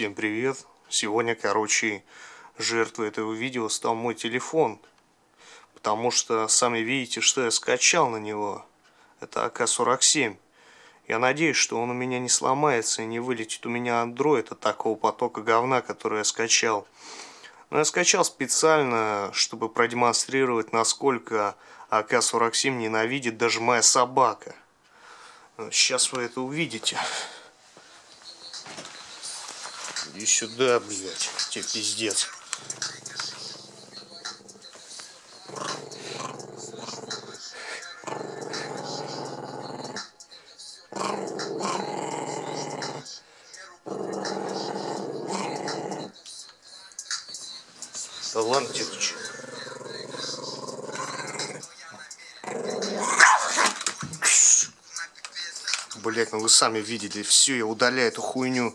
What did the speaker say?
Всем привет! Сегодня, короче, жертвой этого видео стал мой телефон. Потому что сами видите, что я скачал на него. Это АК-47. Я надеюсь, что он у меня не сломается и не вылетит у меня андроид от такого потока говна, который я скачал. Но я скачал специально, чтобы продемонстрировать, насколько АК-47 ненавидит даже моя собака. Сейчас вы это увидите. Иди сюда, блядь. Тебе пиздец. Ты Блять, ну вы сами видели, все, я удаляю эту хуйню.